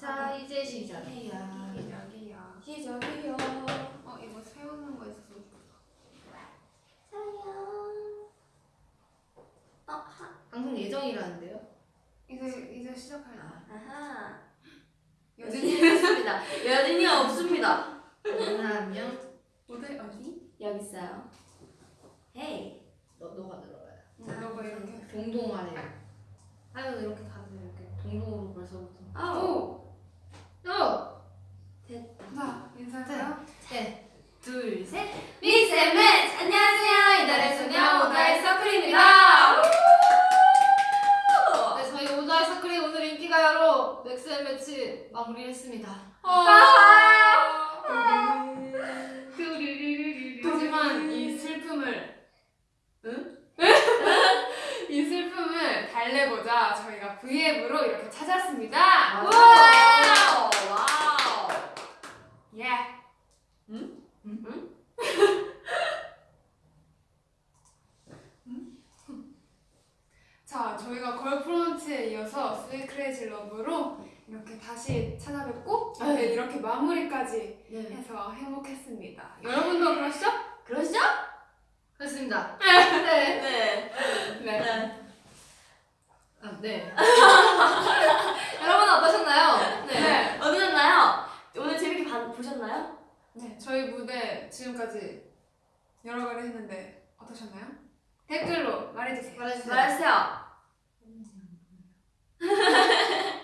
자 이제 시작이야. 시작이야. 시작이야. 어 이거 세우는 거 있어. 사연. 어 하. 방송 예정이라는데요? 이제 이제 시작할. 아. 아하. 여진이 없습니다. 여진이 없습니다. 안녕. 오늘 어디? 여기 있어요. 헤이. 너 너가 들어가요. 너가 이렇게. 동동하래. 하연 이렇게 가서 이렇게 동동으로 벌써부터. 아우. 오! 됐다. 나 인사할까요? 네. 네. 둘, 셋. Mix and Match! 안녕하세요. 이달의 소녀 ODD EYE CIRCLE입니다. 네, 저희 ODD EYE CIRCLE이 오늘 인기가요로 Max and Match 마무리했습니다. 아. 아. 하지만 이 슬픔을 응? 이 슬픔을 달래보자 저희가 V앱으로 이렇게 찾았습니다. 아. Wow! Wow! 예. 응? 응? 자, 저희가 Girl Front에 이어서 Sweet Crazy Love로 이렇게 다시 찾아뵙고 네, 이렇게 마무리까지 네. 해서 행복했습니다. 여러분도 그러시죠? 그러시죠? 했습니다. 네. 네. 네. 네. 아, 네. 여러분은 어떠셨나요? 네. 네. 어떠셨나요? 오늘 재밌게 봐, 보셨나요? 네. 저희 무대 지금까지 여러 번 했는데 어떠셨나요? 댓글로 말해주세요. 말해주세요. 말해주세요. 음.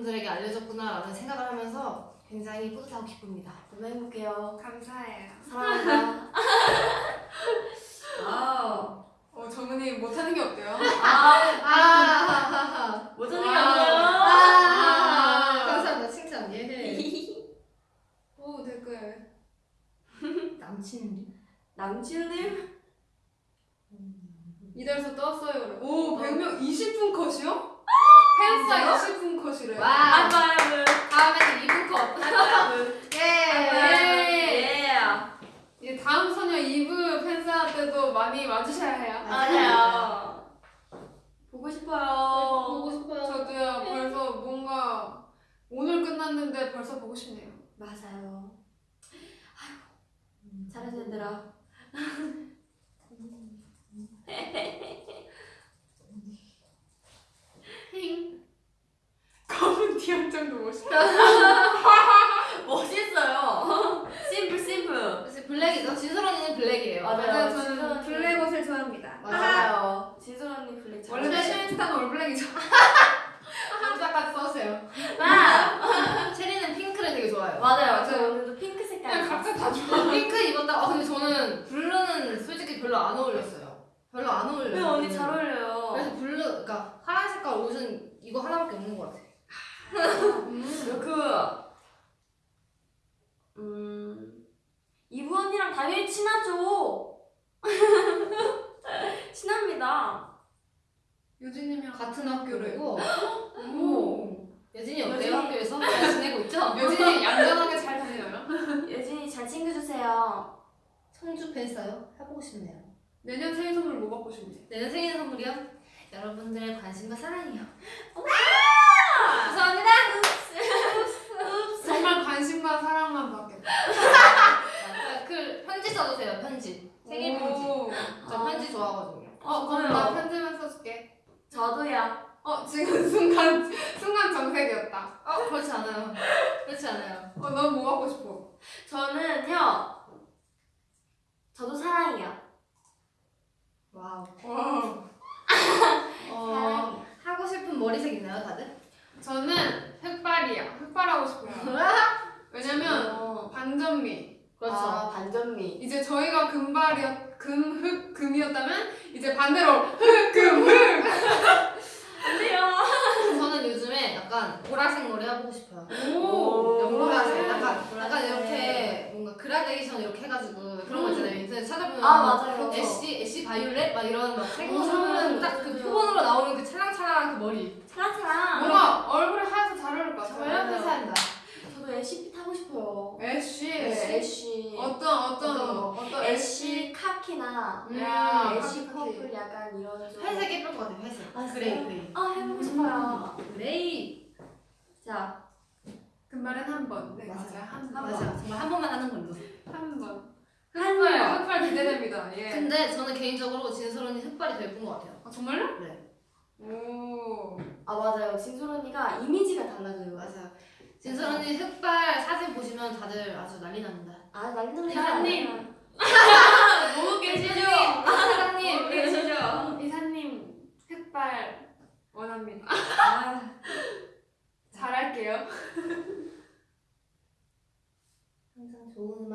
여러분들에게 알려줬구나라는 생각을 하면서 굉장히 뿌듯하고 기쁩니다. 너무 행복해요. 감사해요. 사랑합니다. 여러분들의 관심과 사랑이요.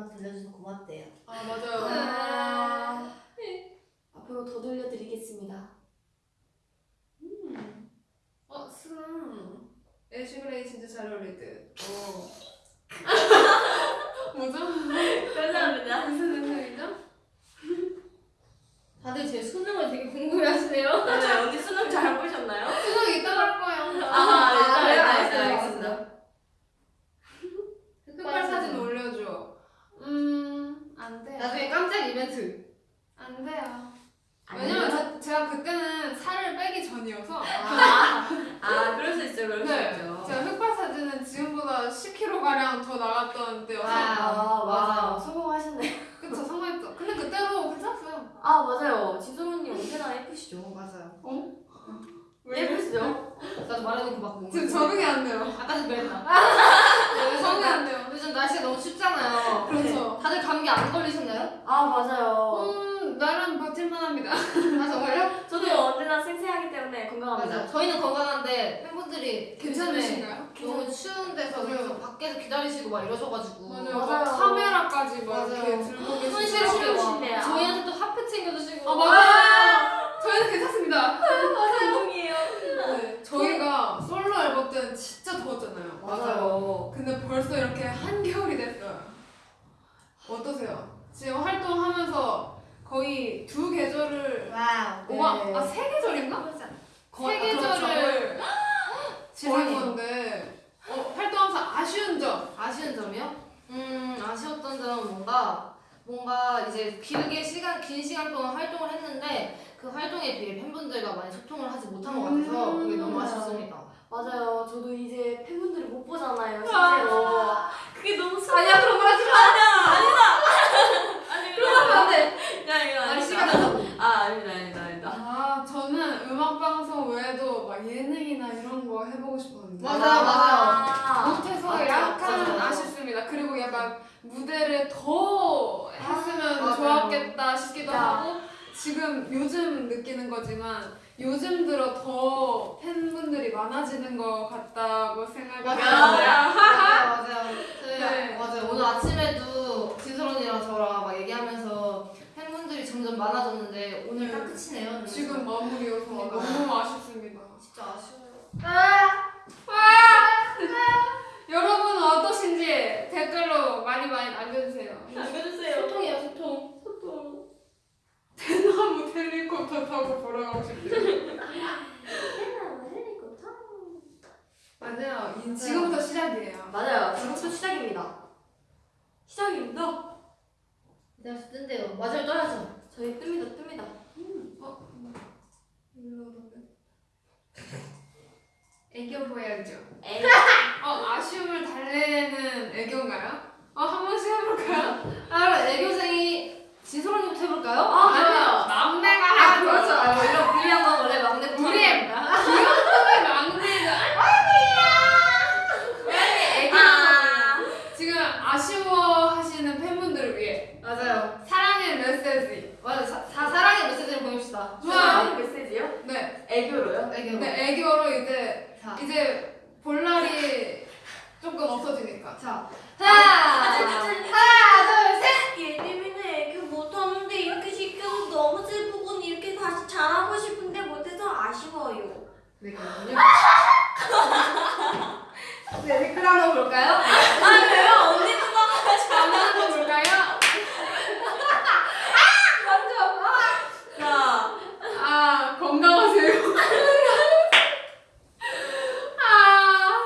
만나서 들려줘서 고맙대요. 아 맞아요. 아, 앞으로 더 들려드리겠습니다. 음. 어, 승. 네, 애쉬그레이 진짜 잘 어울릴 듯. 길게 시간 긴 시간 동안 활동을 했는데 그 활동에 비해 팬분들과 많이 소통을 하지 못한 것 같아서 음 그게 너무 아쉽습니다. 맞아요. 저도 이제 팬분들을 못 보잖아요. 실제로. 그게 너무 슬... 아니야 그런 거 하지 마. 아니다. 아니 그러면 안 돼. 야 이거 아니 시간 아 아니다 아니다 아니다. 아 저는 음악 방송 외에도 막 예능이나 이런 거 해보고 싶었는데. 맞아 맞아. 아. 아, 못해서 약간 아쉽습니다. 그리고 약간 무대를 더 좋았겠다 음. 싶기도 하고 지금 요즘 느끼는 거지만 요즘 들어 더 팬분들이 많아지는 것 같다고 생각해요. 맞아요. 아, 그 네. 맞아요. 오늘 아침에도 진솔 언니랑 저랑 막 얘기하면서 팬분들이 점점 많아졌는데 오늘 딱 음. 끝이네요. 지금 마무리여서 그러니까. 너무 아쉽습니다. 진짜 아쉬워요. 아! 아! 아! 여러분 어떠신지 댓글로 많이 많이 남겨주세요. 남겨주세요. 소통이야 소통. 소통. 대나무 헬리콥터 타고 돌아가고 싶대요. 대나무 헬리콥터. 맞아요. 이, 지금부터 시작이에요. 맞아요. 지금부터 시작입니다. 시작입니다. 네, 내가 뜬대요. 맞아요 떠야죠. 저희 뜹니다 뜹니다. 어? 음. 어. 일로 넘겨. 애교 보여야죠. 에이. 어 아쉬움을 달래는 애교인가요? 어 한 번씩 해볼까요? 아, 그럼 애교생이 지소랑이부터 해볼까요? 아, 아니요 막내가 아. 그렇죠. 아, 뭐 이런 불리한 건 원래 하는 겁니다. 귀여운 막내가 애교 아. 지금 아쉬워하시는 팬분들을 위해 맞아요. 사랑의 메시지. 맞아요. 사, 사, 사랑의 메시지를 보냅시다. 사랑의 메시지요? 네, 애교로요? 애교. 네 애교로 이제 자, 이제 볼 날이 조금 없어지니까. 자, 아, 하나, 진짜. 하나, 둘, 셋. 예림이는 애교 못하는데 이렇게 시켜서 너무 슬프고 이렇게 다시 잘하고 싶은데 못해서 아쉬워요. 네, 그렇군요. 네, 댓글 한번 볼까요? 아 왜요? 언니도 나가지 하나 더 볼까요? 완전. 자, 아 건강하세요. 아.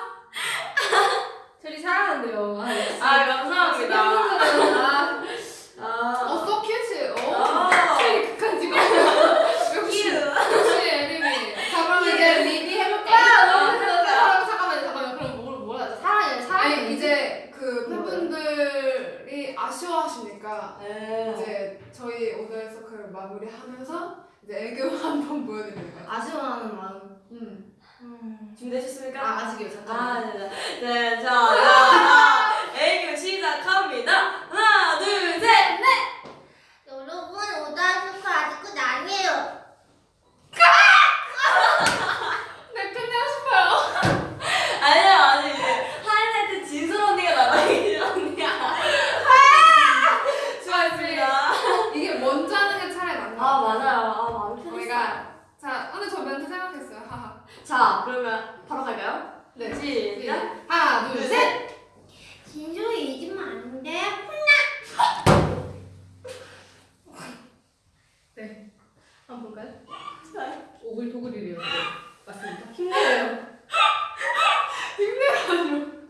저리 사랑한대요. 아 감사합니다. 아, 아, 어, so cute. 오, 아. 제일 극한 직업. 역시, 끼우. 역시 에림이. 자, 그럼 이제 이제 리디 해볼까요? 아, 잠깐만, 잠깐만, 잠깐만. 그럼 뭘, 뭘 하자? 사랑해, 사랑해. 아니 이제 그 팬분들이 아쉬워하시니까 네. 이제 저희 서클 마무리하면서 이제 애교 한 번 보여드리는 거예요. 아쉬워하는 마음. 음. 음. 준비되셨습니까? 아, 아직이요. 잠깐만. 아, 네, 네. 네, 자, 자, 애교 시작합니다. 하나, 둘, 셋, 넷. 여러분 오다수가 아직도 아니에요. 네, 끝내고 싶어요. 아니요, 아니 이제 하이라이트 진솔 언니가 나가기 언니야. 수고하셨습니다. 이게 먼저 하는 게 차라리 낫는 것 아 같아요. 맞아요. 아 마음 편했어요. 저희가 자 오늘 저 멘트 생각했어요. 하하. 자, 그러면 바로 갈까요? 네. 시작. 하나, 둘, 셋. 진주를 잊으면 안 돼. 네. 한번 볼까요? 좋아요. 오글 도글이래요. 네. 맞습니다. 힘내요. 힘내요. 오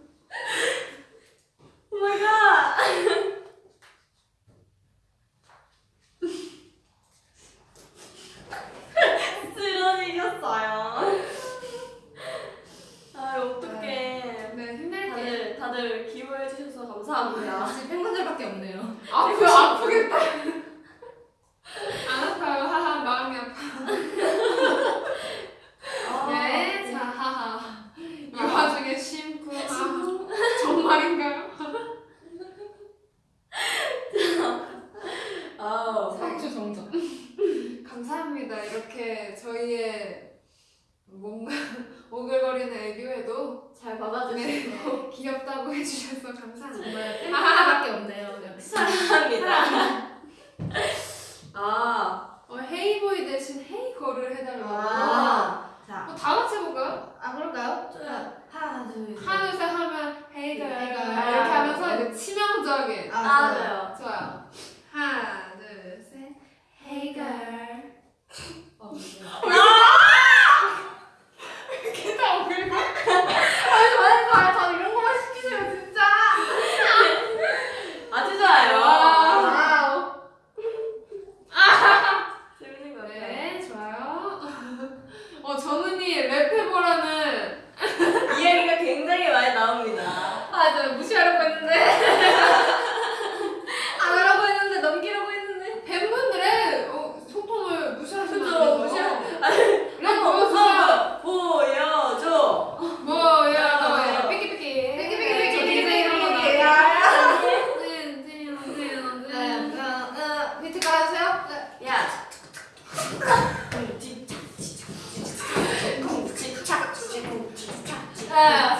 Yeah.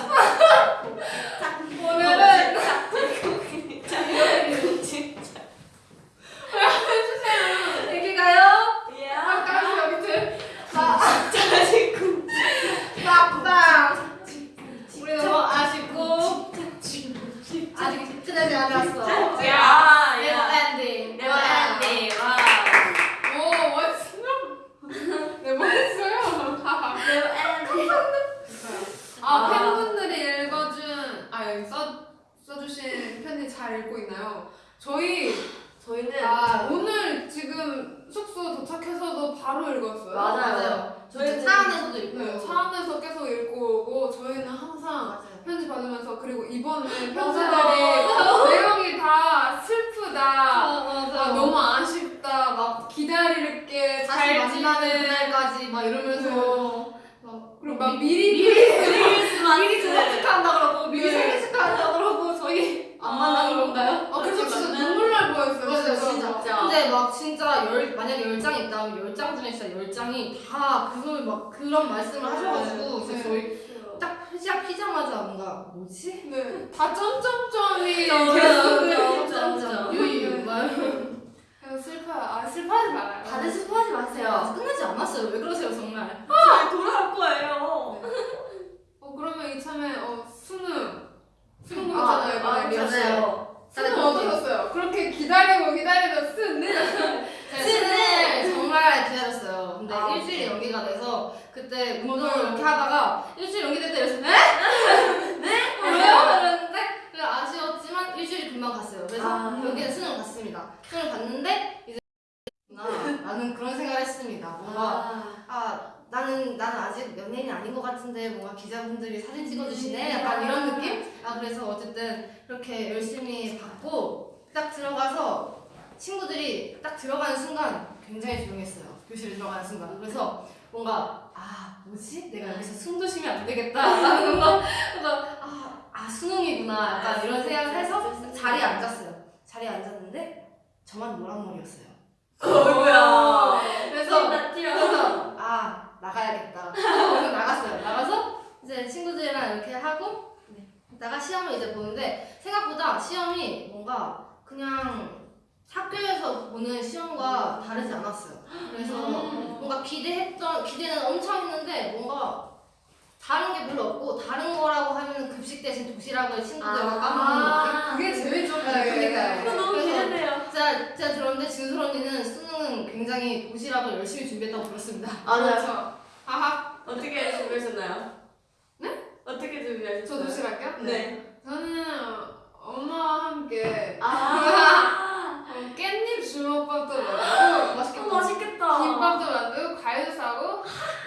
그때 운동을 맞아요. 이렇게 하다가 일주일 연기됐다 이래서 네? 네? 왜요? 이랬는데 그래 아쉬웠지만 일주일이 금방 갔어요. 그래서 아. 여기는 수능을 갔습니다. 수능을 갔는데 이제 나 나는 그런 생각을 했습니다. 뭔가 아 나는 나는 아직 연예인이 아닌 것 같은데 뭔가 기자분들이 사진 찍어주시네 약간 이런 느낌? 아 그래서 어쨌든 그렇게 열심히 받고 딱 들어가서 친구들이 딱 들어가는 순간 굉장히 조용했어요 교실에 들어가는 순간 그래서 뭔가 아 뭐지 내가 여기서 숨도 쉬면 안 되겠다 라는 거 아, 아 수능이구나 약간 이런 생각을 해서 자리에 앉았어요 자리에 앉았는데 저만 노란 머리였어요 어이구야. 그래서. 그래서 아 나가야겠다. 그래서 나갔어요. 나가서 이제 친구들이랑 이렇게 하고 나가 시험을 이제 보는데 생각보다 시험이 뭔가 그냥 학교에서 보는 시험과 다르지 않았어요. 그래서 뭔가 기대했던 기대는 엄청 했는데 뭔가 다른 게 별로 없고 다른 거라고 하면 급식 대신 도시락을 친구들과 아. 까먹는 그게 재밌죠. 네, 그러니까요. 그거 너무 기대돼요. 제가, 제가 들었는데 진솔 언니는 수능은 굉장히 도시락을 열심히 준비했다고 들었습니다. 맞아요. 그렇죠. 하하. 어떻게 준비하셨나요? 네? 어떻게 준비하셨어요? 저 도시락이요? 네. 저는 엄마와 함께 아. 어, 깻잎 주먹밥도 만들고 맛있겠다. 어, 맛있겠다. 김밥도 만들고 과일도 사고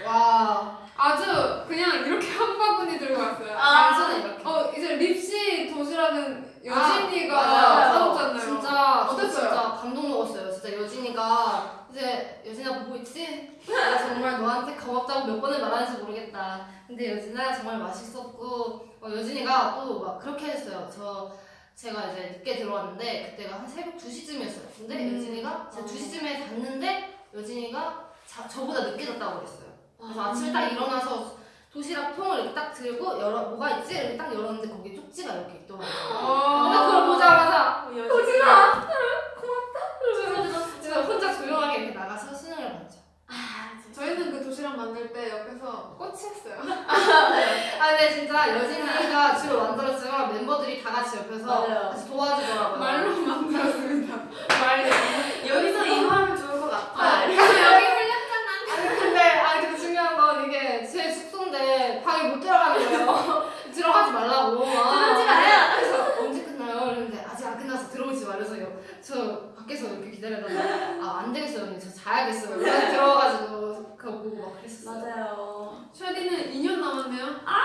와. 아주 그냥 이렇게 한 바구니 들고 왔어요. 아. 단순해 이렇게. 어 이제 립시 도시락은 아, 여진이가 맞아요. 사줬잖아요. 진짜 저 어땠어요? 진짜 감동 먹었어요. 진짜 여진이가 이제 여진아 보고 있지? 내가 정말 너한테 고맙다고 몇 번을 말하는지 모르겠다. 근데 여진아 정말 맛있었고 어, 여진이가 또 막 그렇게 했어요. 저 제가 이제 늦게 들어왔는데 그때가 한 새벽 2시쯤이었어요. 근데 음. 여진이가 제가 어. 2시쯤에 잤는데 여진이가 자, 저보다 늦게 잤다고 그랬어요. 그래서 아. 아침에 딱 일어나서 도시락 통을 이렇게 딱 들고 열어 뭐가 있지? 이렇게 딱 열었는데 거기에 쪽지가 이렇게 있더라고요. 어. 근데 그걸 보자마자 여진아. 그러면서 제가 혼자 조용하게 이렇게 나가서 수능을 봤죠. 아, 저희는 그 도시락 만들 때 옆에서 꼬치했어요. 아 근데 진짜 여진이가 주로 만들었지만 멤버들이 다 같이 옆에서 맞아요. 같이 도와주더라고요. 말로 만들었습니다. 말로. 여기서 이거 하면 좋을 것 같아. 아, 그래서 여기 흘렸잖아. 아니 근데 아니 근데 중요한 건 이게 제 숙소인데 방에 못 들어가는 거예요. 들어가지 말라고. 들어오지 마요. 그래서 언제 끝나요? 이랬는데 아직 안 끝나서 들어오지 말아서요. 저 밖에서 이렇게 기다리다가 아안 되겠어요 언니 저 자야겠어요. 그래서 들어와가지고 보고 막 그랬어요. 맞아요. 쉐리는 2년 남았네요. 아,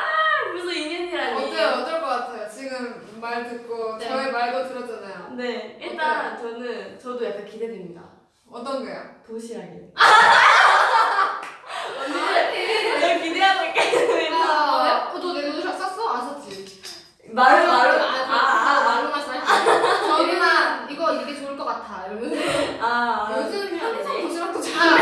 벌써 2년이라니. 어때요? 어떨 것 같아요? 지금 말 듣고 네. 저의 말도 들었잖아요. 네, 일단 저는 저도 약간 기대됩니다. 어떤 거요? 도시락이요. 언니들 내가 기대하고 있겠습니다. 아, 어, 너내 도시락 쌌어? 안 쌌지? 말로 말로 아, 아, 아, 말로만 쌀 저기나 이거 이게 좋을 것 같아 이러면서 아, 요즘 편의점 도시락도 잘. 아,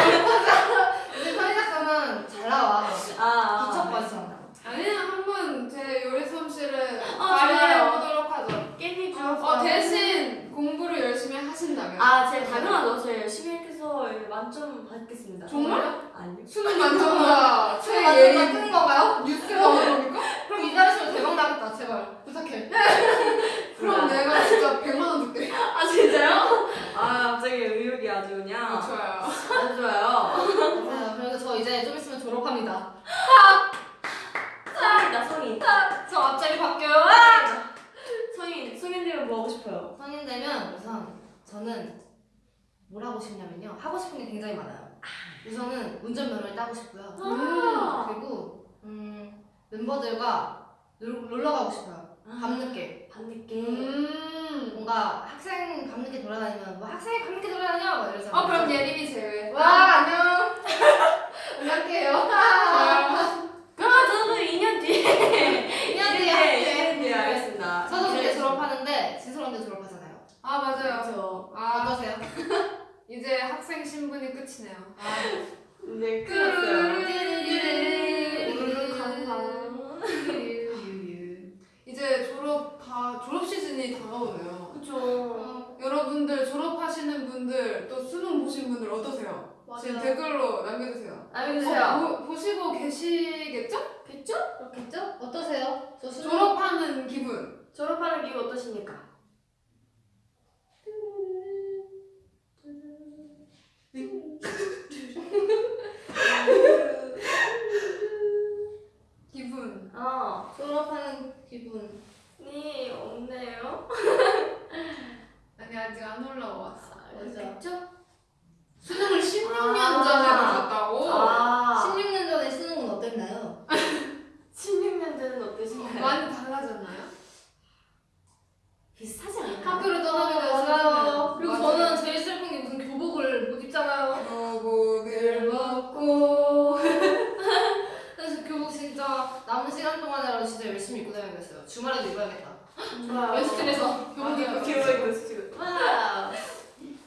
요즘 편의점 가면 잘 나와 아, 기척과정 아니면 한번 제 요리 솜씨를 아, 발휘해 좋아요. 보도록 하죠. 깻잎 어, 주먹밥. 대신 공부를 열심히 하신다면. 아, 제가 당연하죠. 저 열심히 해서 만점 받겠습니다. 정말? 아니요. 수능 만점과 제 예리 최예리 뜨는 건가요? 뉴스 나오는 겁니까? 그럼 이 자리시면 대박 나겠다 제발 부탁해 그럼 내가 진짜 100만 원 줄게. 아, 진짜요? 아, 갑자기 의욕이 아주 그냥 좋아요. 아주 좋아요. 맞아요 그리고 저 이제 좀 있으면 졸업합니다 성인. 저 앞자리 바뀌어요 성인, 성인 되면 뭐 하고 싶어요? 성인 되면 우선 저는 뭘 하고 싶냐면요 하고 싶은 게 굉장히 많아요 우선은 운전면허를 따고 싶고요 아. 그리고 음 멤버들과 놀, 놀러 가고 싶어요. 밤늦게. 밤늦게. 음. 뭔가 학생 밤늦게 돌아다니면 뭐 학생이 밤늦게 돌아다녀 막 이러잖아요. 어 그럼 예림이 제외. 와 안녕. 안녕하세요. 좋아요. 그럼 저도 2년 뒤에. 2년 뒤에 졸업하는데 진솔한데 졸업하잖아요. 아 맞아요. 그렇죠. 아 어떠세요? 이제 학생 신분이 끝이네요. 네, 끝났어요. 이제 졸업 다 졸업 시즌이 다가오네요. 그쵸. 여러분들 졸업하시는 분들 또 수능 보신 분들 어떠세요? 지금 댓글로 남겨주세요. 알려주세요. 어, 보, 보시고 계시겠죠? 그쵸? 그렇겠죠? 어떠세요? 저 수능 졸업하는 기분. 졸업하는 기분 어떠십니까? 기분. 어, 졸업하는 기분. 네, 없네요. 아니 아직 안 올라왔어. 맞아. 그쵸? 수능을 16년 아. 전에 보셨다고? 아, 16년 전에 수능은 어땠나요? 16년 전은 어떠신가요? 많이 달라졌나요? 비슷하지 않나요? 학교를 떠나게 되서 맞아요. 그리고 저는 제일 슬픈 게 무슨 교복을 못 입잖아요. 교복을 먹고. 그래서 교복 진짜 남은 시간 동안이라도 진짜 열심히 입고 다녀야겠어요. 주말에도 입어야겠다. 좋아요. 연습실에서 교복 맞아요. 입고 교복 입고 지금. 와.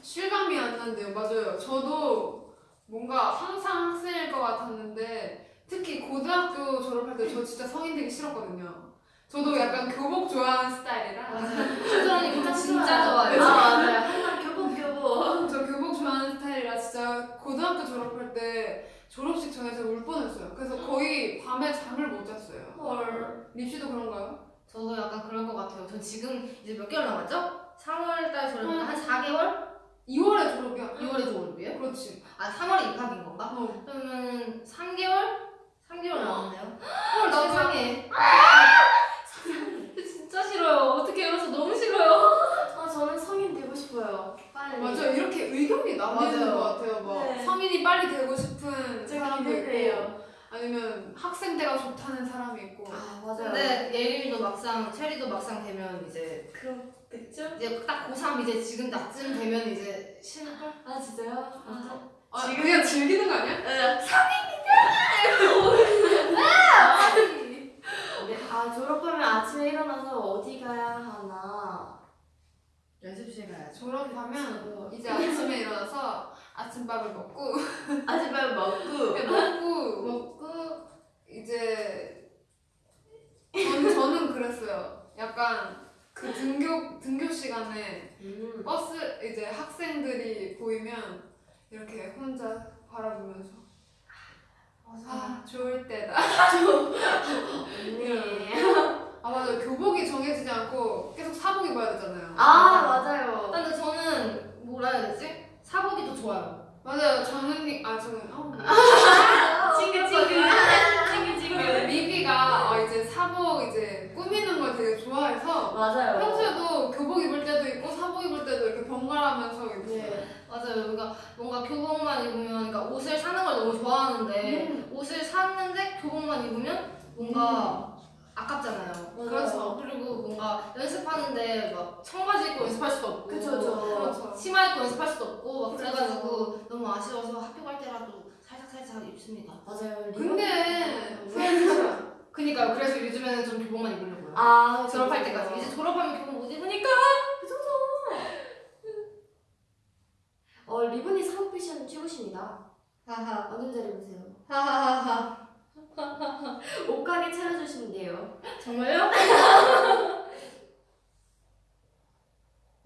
실감이 안 난대요. 맞아요. 저도 뭔가 항상 학생일 것 같았는데 특히 고등학교 졸업할 때 저 진짜 성인 되기 싫었거든요. 저도 약간 교복 좋아하는 스타일이라 수선이 교복 진짜 좋아해요. 아, 맞아요. 항상 교복 교복. 저 교복 좋아하는 스타일이라 진짜 고등학교 졸업할 때 졸업식 전에 제가 울 뻔했어요. 그래서 거의 밤에 잠을 못 잤어요. 헐. 립씨도 그런가요? 저도 약간 그럴 것 같아요. 전 지금 이제 몇 개월 남았죠? 3월달 졸업이니까 한 4개월? 2월에 졸업이야. 2월에 졸업이에요? 그렇지. 아 3월에 입학인 건가? 어. 그러면 3개월? 3개월 남았네요. 헐, 나도 세상에. 싫어요. 어떻게 이러서 너무 싫어요. 아, 저는 성인 되고 싶어요. 빨리. 맞아요. 이렇게 의견이 나뉘는. 것 같아요. 막 네. 성인이 빨리 되고 싶은 사람도 있고. 아니면 학생 때가 좋다는 사람이 있고 아, 맞아요. 근데 예림이도 막상 체리도 막상 되면 이제 그럼 그쵸? 이제 딱 고3 이제 지금 나쯤 되면 이제 싫을 걸? 아, 진짜요? 아, 아, 지금- 그냥 즐기는 거 아니야? 네. 네. 아, 졸업하면 아침에 일어나서 어디 가야 하나. 연습실 가야죠. 졸업하면 이제 아침에 일어나서 아침밥을 먹고 아침밥 먹고. 먹고 먹고 이제 전, 저는 그랬어요. 약간 그 등교 등교 시간에 음. 버스 이제 학생들이 보이면 이렇게 혼자 바라보면서 아 좋을 때다. 네. 아 맞아 교복이 정해지지 않고 계속 사복 입어야 되잖아요. 아, 맞아요. 근데 저는 뭐라 해야 되지? 사복이 더 좋아요. 맞아요 정은이 아 정은 어 친구. 친구, 좋아해서 맞아요. 평소에도 교복 입을 때도 있고 사복 입을 때도 이렇게 번갈아가면서 입어요. 네. 맞아요. 그러니까 뭔가 교복만 입으면 그러니까 옷을 사는 걸 너무 좋아하는데 음. 옷을 샀는데 교복만 입으면 뭔가 아깝잖아요. 맞아요. 그래서 그리고 뭔가 연습하는데 막 청바지 입고 연습할 수도 없고 그쵸, 그쵸. 그렇죠. 치마 입고 연습할 수도 없고 막. 그래가지고 너무 아쉬워서 학교 갈 때라도 살짝 살짝 입습니다. 맞아요. 근데. 그니까요. 그래서 요즘에는 좀 교복만 입으려고요. 아, 졸업할 때까지. 이제 졸업하면 교복 못 입으니까. 어, 리본이 사복 패션 최고십니다. 하하. 완전 잘 입으세요. 하하하하. 옷 가게 차려주시면 돼요. 정말요?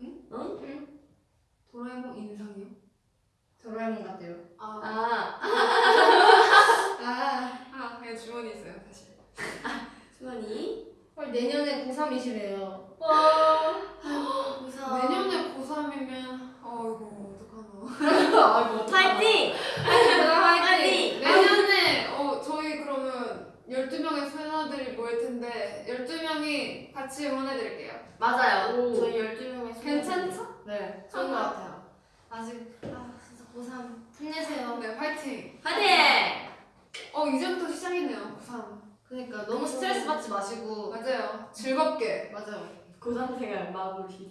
응? 도라에몽 인상이요? 도라에몽 같대요. 아, 아, 아. 아 그냥 주머니 있어요 사실. 수만이. 헐 내년에 고3이시래요. 와, 무서워. 내년에 고3이면 어이구 어떡하나. 아이고 파이팅! 화이팅! 내년에 어 저희 그러면 12명의 수혜자들이 모일 텐데 12명이 같이 응원해 드릴게요. 맞아요. 오. 저희 12명의 괜찮죠? 네, 좋은 것 같아요. 아직 아 진짜 고3 힘내세요. 네, 파이팅. 파이팅! 어 이제부터 시작이네요. 고3. 참 그러니까 너무 스트레스 받지 마시고 맞아요. 즐겁게 맞아요. 고3 생활 마무리.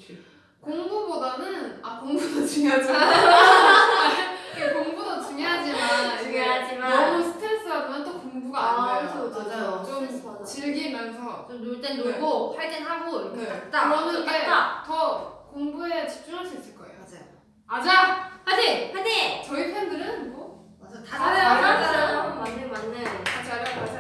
공부보다는 아 공부도 중요하지만 공부도 중요하지만 중요하지만. 너무 스트레스 받으면 또 공부가 안 돼요. 그쵸, 그쵸. 맞아요. 스트레스 좀 받아요. 즐기면서 좀 놀 땐 놀고 할땐 하고 이렇게 네. 딱. 그러는 게 딱. 더 공부에 집중할 수 있을 거예요. 맞아요. 아자 화이팅! 화이팅! 저희 팬들은 뭐 맞아. 다 잘해요. 잘해요. 맞네 맞네. 다 잘해요.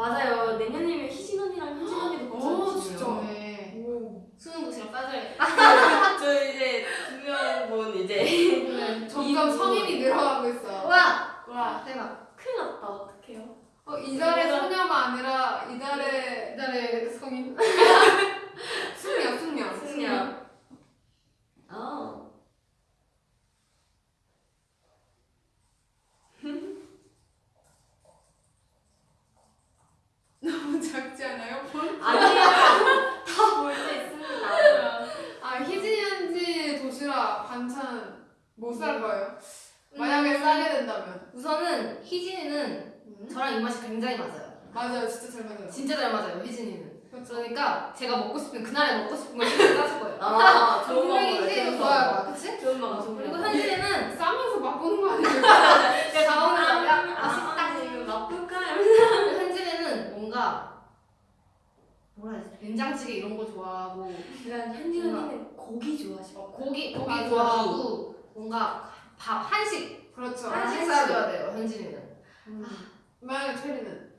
맞아요. 내년이면 희진 언니랑 현진 언니도 오, 붙여주시고요. 진짜. 네. 오. 수능 고시랑 따져야겠다. 저 이제 두명분 이제 네, 점점. 성인이 늘어가고 있어. 와! 와. 대박. 큰일 났다. 어떡해요? 어, 이달의 소녀가 아니라 이달의 그다음에 성인. 숙녀, 숙녀. 승려. 어. 너무 작지 않아요? 본? 아니에요. 다볼수 있습니다. 아, 희진이 현지 도시락 반찬 못살 거예요. 음. 만약에 싸게 된다면. 우선은 희진이는 저랑 입맛이 굉장히 맞아요. 맞아요, 진짜 잘 맞아요. 진짜 잘 맞아요, 희진이는. 그렇죠. 그러니까 제가 먹고 싶은 그날에 먹고 싶은 걸 희진이 따줄 거예요. 아, 좋은 방법이에요. 희진이도 좋은 좋아할. 거야, 그치? 좋은 방법. 좋은 그리고. 현진이는 싸면서 맛보는 거 아니에요? 내가 다 아, 거야. 아, 맛있다. 지금 맛볼까? 이러면서. 뭔가 뭐라 해야 되지? 된장찌개 이런 거 좋아하고 약간 현진 언니는 고기 좋아하시고. 어, 고기 고기 맞아. 좋아하고 뭔가 밥 한식 그렇죠. 한식. 한식 싸줘야 돼요 현진이는. 만약에 체리는?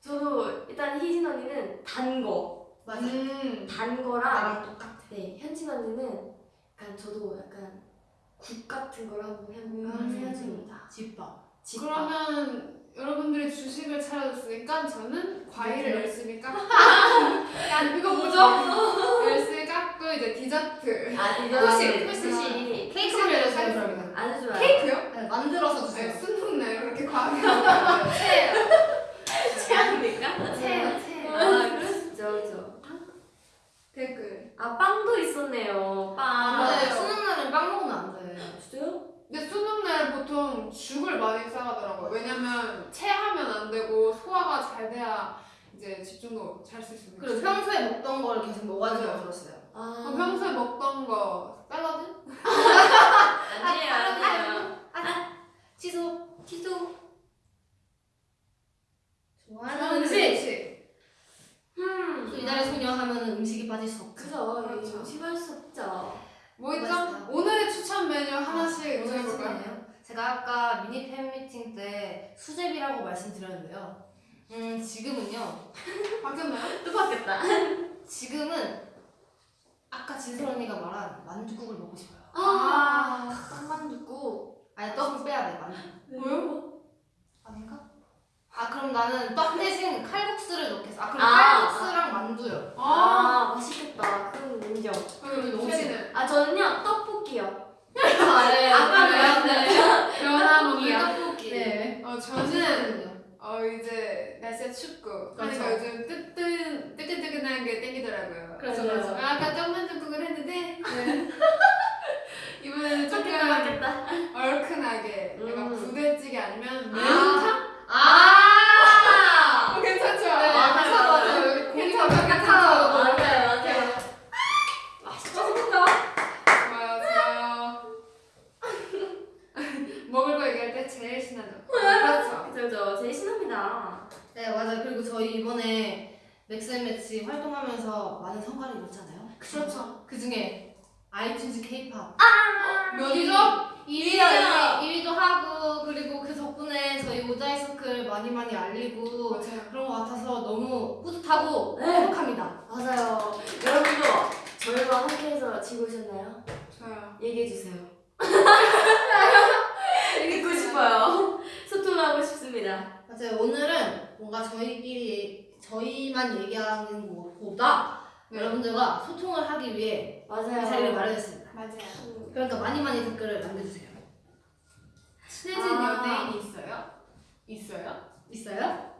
저도 일단 희진 언니는 단 거. 맞아. 음. 단 거랑 나랑 똑같아. 네, 현진 언니는 약간 저도 약간 국 같은 걸 한번 해볼까 음. 생각 중입니다. 집밥. 집밥. 그러면 차려줬으니까 저는 과일을 네. 열심히 깎고 이거 뭐죠? 열심히 깎고 이제 디저트 아, 디저트. 후식. 후식. 케이크 후식을 만들어서 하겠습니다. 그러면. 아주 좋아요. 케이크요? 네, 만들어서 네, 주세요. 순둥네 그렇게 과하게 먹어요. 채. 체합니까? 채. 채. 아, 그럴 수 있죠, 그렇죠. 댓글 아, 빵도 있었네요. 빵. 근데 맞아요. 수능 날은 빵 먹으면 안 돼. 진짜요? 근데 수능 날 보통 죽을 많이 싸가더라고요. 왜냐면 체하면 안 되고 소화가 잘 돼야 이제 집중도 잘수 있습니다. 그리고 평소에 먹던 걸 계속 먹어야 된다고 맞아요. 들었어요. 아, 어, 평소에 먹던 거 샐러드? 아니에요, 아니에요. 취소. 티도. 좋아하는 음식. 음식. 음. 또 이달의 소녀 하면은 음식이 빠질 수 없죠. 그죠. 그렇죠. 음식할 수 없죠. 뭐 있죠? 오늘의 추천 메뉴 하나씩 정해볼까요? 추천이에요. 제가 아까 미니 팬미팅 때 수제비라고 말씀드렸는데요. 음 지금은요. 바뀌었나요? 또 바뀌었다. 지금은 아까 진솔 언니가 말한 만두국을 먹고 싶어요. 아, 빵만두국. 아니 떡은 빼야 돼 만두. 왜요? 아닌가? 아 그럼 나는 떡 대신 칼국수를 넣겠어. 아 그럼 아. 칼국수랑 만두요. 아, 아, 맛있겠다. 그럼 인정. 그럼 너무 체리는 아, 저는요, 떡볶이요. 아 네. 아까 네. 변화무기요. 떡볶이. 네. 어, 저는 어 이제 날씨가 춥고 그러니까 그렇죠. 요즘 뜨끈 뜨끈뜨끈한 게 땡기더라고요. 그렇죠. 그렇죠. 아까 떡만둣국을 했는데 이번에는 조금. 얼큰하게 음. 약간 부대찌개 아니면 아. 매운탕? 아. 어, 괜찮죠? 네, 맞아요, 맞아 맞아요. 맞아. 고기가 괜찮죠? 깍깍하고. 맞아요, 맞아요. 맛있겠다. 좋아요, 좋아요. 먹을 거 얘기할 때 제일 신나죠. 그렇죠. 그죠. 제일 신납니다. 네 맞아요. 그리고 저희 이번에 Max and Match 활동하면서 많은 성과를 이뤘잖아요. 그렇죠. 그 중에 iTunes K-팝 몇이죠? 2위, 2위, 2위도 하고 그리고 그 덕분에 저희 ODD EYE CIRCLE 많이 많이 알리고 맞아요. 그런 것 같아서 너무 뿌듯하고 네. 행복합니다. 맞아요. 여러분도 저희와 함께해서 즐거우셨나요? 좋아요. 얘기해주세요. 듣고 싶어요. 소통하고 싶습니다. 맞아요. 오늘은 뭔가 저희끼리 저희만 얘기하는 것보다 네. 여러분들과 소통을 하기 위해 맞아요. 이 자리를 마련했습니다. 맞아요. 그러니까 많이 많이 댓글을 남겨주세요. 친해진 아. 연예인이 있어요? 있어요? 있어요?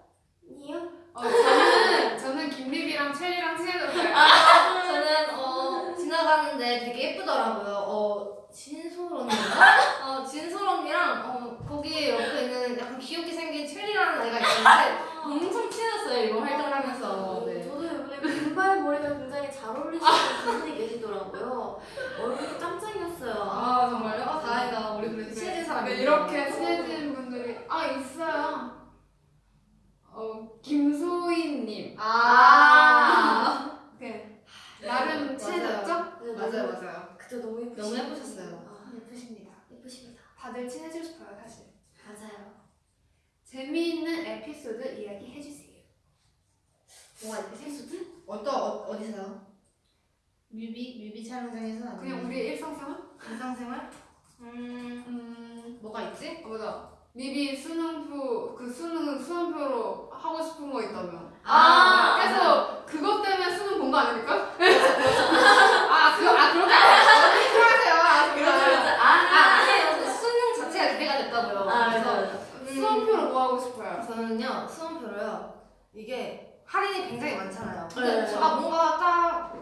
아니요? 어, 저는 저는 김립이랑 체리랑 친해졌어요. 저는 어 지나가는데 되게 예쁘더라고요. 어 진솔 언니인가? 어 진솔 언니랑 어 거기 옆에 있는 약간 귀엽게 생긴 체리라는 애가 있는데 엄청 친했어요 이거 활동을 하면서. 네. 저도 이번에 금발 머리가 굉장히 잘 어울리시는 분이 계시더라고요. 얼굴이 깜짝이었어요. 아 정말요? 아 다행이다. 우리 그래도 친해진 사람이. 네, 이렇게 친해진 분 들이 아 있어요. 어 김소희님. 아. 네. 나름 맞아요. 친해졌죠? 네, 맞아요 맞아요. 그죠 너무 예쁘시죠? 너무 예쁘셨어요. 아, 예쁘십니다. 예쁘십니다. 다들 친해지고 싶어요 사실. 맞아요. 재미있는 에피소드 이야기 해주세요. 뭐가 에피소드? 어떠 어, 어디서요? 뮤비 뮤비 촬영장에서 그냥 우리 일상생활? 일상생활? 미비 수능표 그 수능 수험표로 하고 싶은 거 있다면. 아, 그래서 그것 때문에 수능 본 거 아닙니까? 아 그거 아 그렇게 하세요. 아 그렇죠, 그렇죠. 그렇죠. 아 아, 아니에요. 그 수능 자체가 기대가 됐다고요. 아, 그래서 맞아요, 맞아요. 음, 수험표로 뭐 하고 싶어요? 저는요 수험표로요 이게 할인이 굉장히 많잖아요. 네. 근데 아 뭔가 딱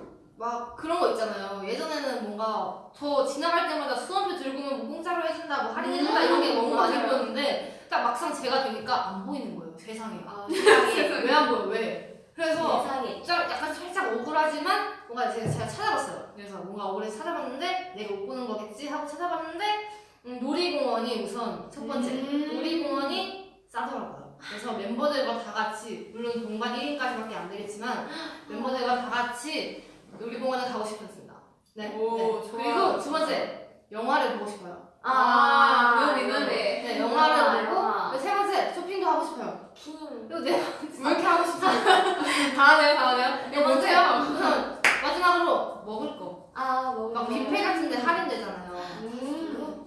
막 그런 거 있잖아요. 예전에는 뭔가 저 지나갈 때마다 수험표 들고 오면 뭐 공짜로 해준다, 뭐 할인해준다 이런 게 너무 많이. 보였는데 딱 막상 제가 되니까 안 보이는 거예요. 세상에. 아, 세상에. 왜 안 보여? 왜? 그래서 세상에. 좀 약간 살짝 억울하지만 뭔가 제가, 제가 찾아봤어요. 그래서 뭔가 오래 찾아봤는데 내가 못 보는 거겠지 하고 찾아봤는데 음, 놀이공원이 우선 첫 번째 음. 놀이공원이 싸더라고요. 그래서 멤버들과 다 같이 물론 동반 1인까지밖에 안 되겠지만 멤버들과 다 같이 놀이공원에 가고 싶었습니다. 네. 오, 네. 그리고 두 번째 영화를 보고 싶어요. 아, 네. 묘미는 네. 네, 영화를 영화, 보고. 그리고 세 번째 쇼핑도 하고 싶어요. 킹. 그리고 네 왜 이렇게 하고 싶어요? 다 하네요, 다 하네요. 이거 뭐세요? 음, 마지막으로 먹을 거. 아, 뭐. 막 뷔페 같은데 할인되잖아요. 음.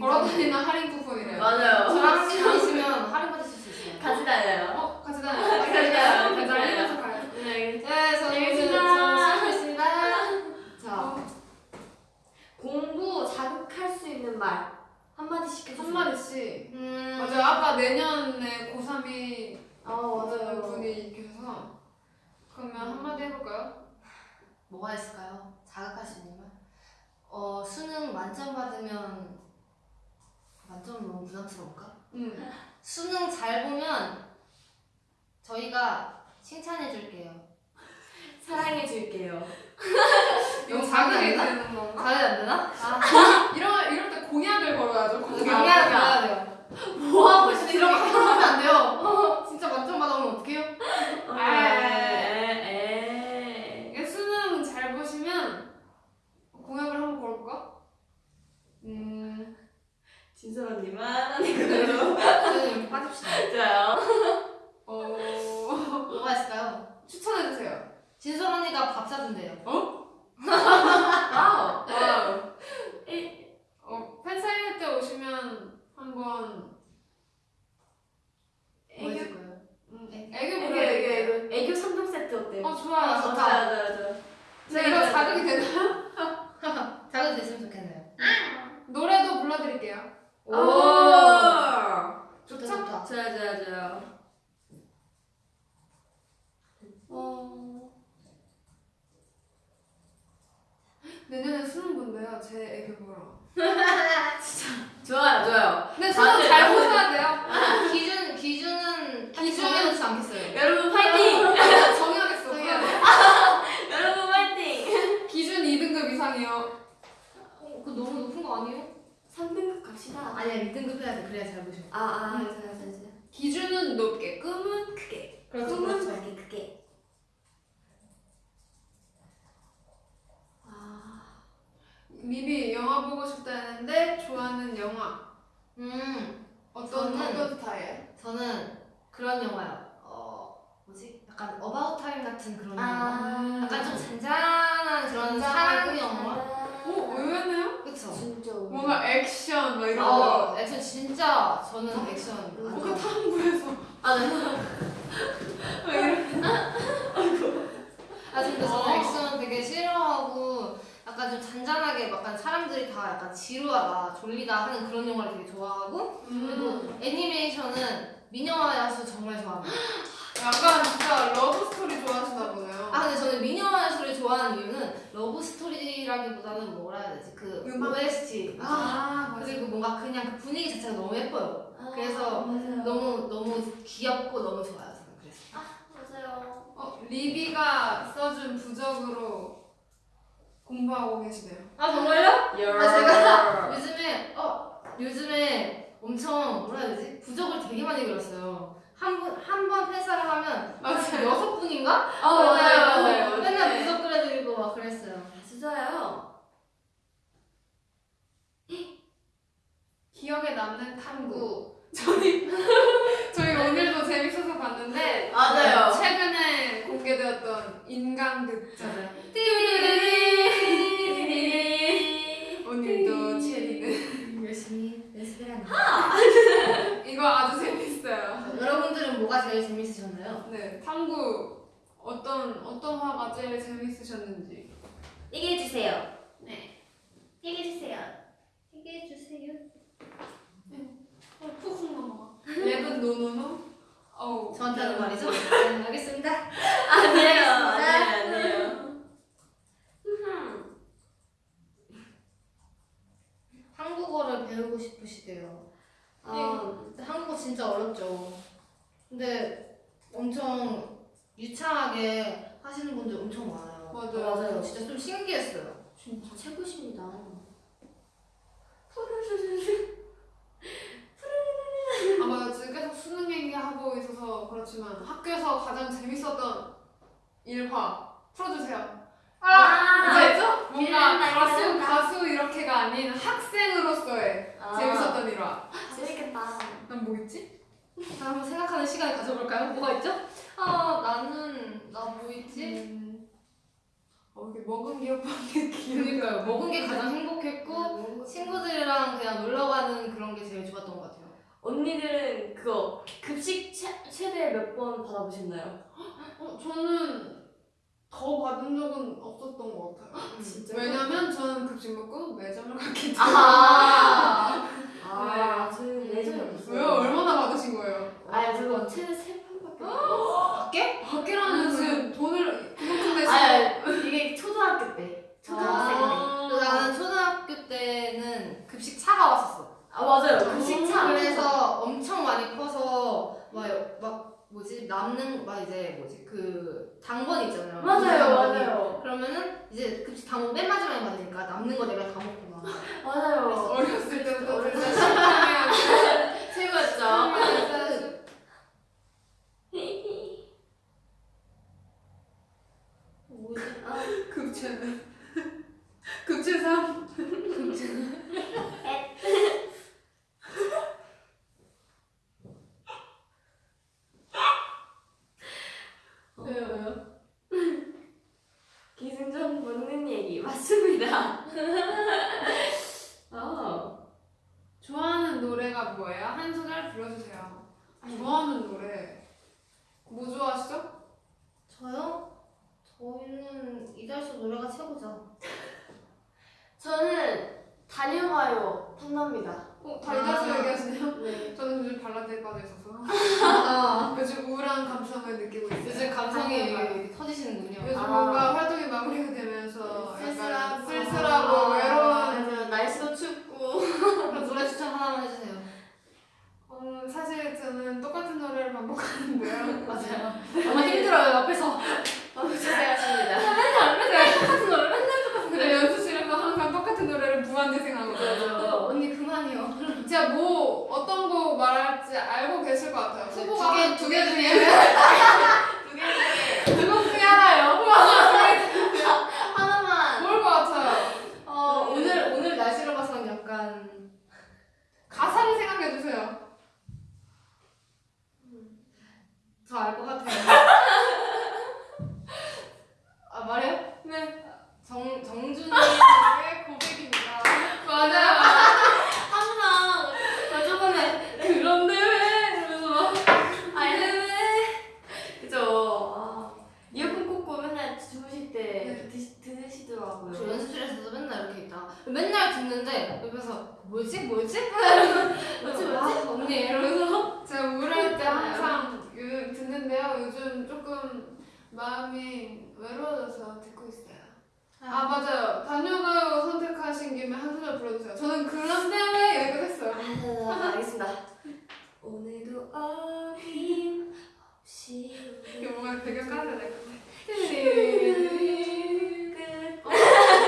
걸어다니는 할인 쿠폰이래요. 맞아요. 저랑 다니시면 할인 받으실 수 있어요. 같이 다녀요. 어, 같이 다녀요. 같이 다녀요. 같이 다녀서 가요. 네. 네, 저는 알겠습니다. 저는 쉬고 있습니다. 자, 어, 공부 자극할 수 있는 말 한마디씩 해주세요. 한마디씩. 음, 맞아요. 아까 내년에 고3이 아, 맞아요. 분이 계셔서. 그러면 한마디 해볼까요? 뭐가 있을까요? 자극할 수 있는 말? 어, 수능 만점 받으면 만점 너무 부담스러울까? 음. 수능 잘 보면 저희가 칭찬해 줄게요. 사랑해 줄게요. 이거 너무 자극이 자극이 되는 건가? 가야 안 되나? 아, 이런, 때 공약을 걸어야죠. 공약. 강의하러 가야 돼요. 뭐 하고 싶어? 이런 거 하면 안 돼요. 어, 진짜 만점 받아오면 어떡해요? 에. 이게 수능 잘 보시면 공약을 한번 걸어볼까? 음, 진솔언니만 하는 그대로. 저는 이렇게 빠집시다. 좋아요. 어, 뭐가 있을까요? 추천해주세요. 진솔 언니가 밥 사준대요. Wow. Wow. 어, 팬사인회 때 한번 뭐 애교, 거예요? 음, 네. 애교 애교. 애교, 애교. 애교 3종 세트 어때요? 어, 좋아요. 아, 좋다. 좋아요, 좋아요, 좋아요. 근데 이거 자극이 되나요? 자극 됐으면 좋겠네요. 노래도 불러드릴게요. 오. 좋다 좋다. 좋아요, 좋아요, 좋아요. 어. 내년에 수능 본대요. 제 애교 보러. 좋아요, 좋아요. 근데 수능 잘 보셔야 돼요. 기준 기준은 딱 기준은- 정해놓지 않겠어요. 여러분 파이팅! 정해야겠어. 여러분 파이팅! 기준 2등급 이상이요. 어, 그 너무 높은 거 아니에요? 3등급 갑시다. 아니야 2등급 해야 돼. 그래야 잘 보셔. 아, 아, 좋아요, 좋아요. 기준은 높게, 꿈은 크게. 그렇죠, 꿈은 그렇죠. 크게, 크게. 미비 영화 보고 싶다 했는데 좋아하는 영화 음 어떤 저는- 어떤 스타일? 저는 그런 영화요. 어 뭐지? 약간 About Time 같은 그런 영화. 아, 약간 좀 잔잔한 그런 사랑 영화. 오 의외네요. 그쵸? 진짜. 뭔가 액션 막 이런 어, 거. 액션 진짜 저는 액션. 음. 뭔가 아주- 탐구해서. 아, 네. 아 근데 저는 어. 액션 되게 싫어하고 약간 좀 잔잔하게 약간 사람들이 다 약간 지루하다, 졸리다 하는 그런 영화를 되게 좋아하고 그리고 음. 애니메이션은 미녀와 야수 정말 좋아합니다. 약간 진짜 러브 스토리 좋아하시나 보네요. 아 근데 저는 미녀와 야수를 좋아하는 이유는 러브 스토리라기보다는 뭐라 해야 되지 그 음악? OST 아, 맞아. 그리고 뭔가 그냥 그 분위기 자체가 너무 예뻐요. 아, 그래서 맞아요. 너무 너무 귀엽고 너무 좋아요. 저는 그래서. 맞아요. 어, 리비가 써준 부적으로 공부하고 계시네요. 아 정말요? 아 제가 요즘에 어 요즘에 엄청 뭐라 해야 되지 부적을 되게 많이 그렸어요. 한분한번 회사를 하면 맞아요. 여섯 분인가? 아 맞아요. 맞아요. 맨날 네. 부적 그려드리고 막 그랬어요. 아, 진짜요? 기억에 남는 탐구. 저희 저희 오늘도 재밌어서 봤는데 맞아요. 최근에 공개되었던 인간 극장. 오늘도 이거 아주 재밌어요. 여러분들은 뭐가 제일 재밌으셨나요? 네, 탐구 어떤 어떤 화가 제일 재밌으셨는지. 얘기해 주세요. 네. 얘기해 주세요. 얘기해 주세요. 어, 푹푹 넘어가. 랩은 노노노. 어우. 저한테 하는 말이죠? 네, 알겠습니다. 아니에요. 알겠습니다. 아니에요. 아니에요. 음. 한국어를 배우고 싶으시대요. 아, 근데 한국어 진짜 어렵죠. 근데 엄청 유창하게 하시는 분들 엄청 많아요. 맞아요. 맞아요. 진짜 좀 신기했어요. 진짜. 최고십니다. 아 맞아 지금 계속 수능 얘기하고 있어서 그렇지만 학교에서 가장 재밌었던 일화 풀어주세요. 아, 이제 뭔가 기대된다, 가수. 가수 이렇게가 아닌 학생으로서의 아. 재밌었던 일화. 재밌겠다. 난뭐 있지? 자, 한번 생각하는 시간을 가져볼까요? 뭐가 있죠? 아, 나는, 나 뭐 있지? 음. 어 먹은 기억밖에 기억이 그러니까요. 먹은 게 가장 행복했고, 친구들이랑 그냥 놀러 가는 그런 게 제일 좋았던 것 같아요. 언니들은 그거 급식 최, 최대 몇 번 받아보셨나요? 어 저는 더 받은 적은 없었던 것 같아요. 진짜? 왜냐면 저는 급식 먹고 매점을 갔기 때문에. 아, 아, 네. 저는 예전에 없었어요. 왜요? 얼마나 받으신 거예요? 아, 그거 최대 세 번밖에 못 받았어요. 밖에? 밖이라는 지금 돈을 그만큼 내시고 아, 이게 초등학교 때. 초등학생 때. 그래서 나는 초등학교 때는 급식 차가 왔었어. 아, 맞아요. 급식 차. 그래서 엄청 많이 커서 막, 여- 막 뭐지 남는 막 이제 뭐지 그 당번 있잖아요. 맞아요, 당번이. 맞아요. 그러면은 이제 급식 당번 맨 마지막에 받으니까 남는 거 내가 다 먹고 막. 맞아요. 어렸을 때부터 진짜 최고였죠. 뭐지? 급체는 급체삼 왜요, 외로워져서 듣고 있어요. 아 맞아요. 다녀가요 선택하신 김에 한 소절 불러주세요. 저는 그런데 왜 여기까지 했어요. 아, 알겠습니다 오늘도 어김없이 이거 뭔가 되게 것 같아. 끝. 어,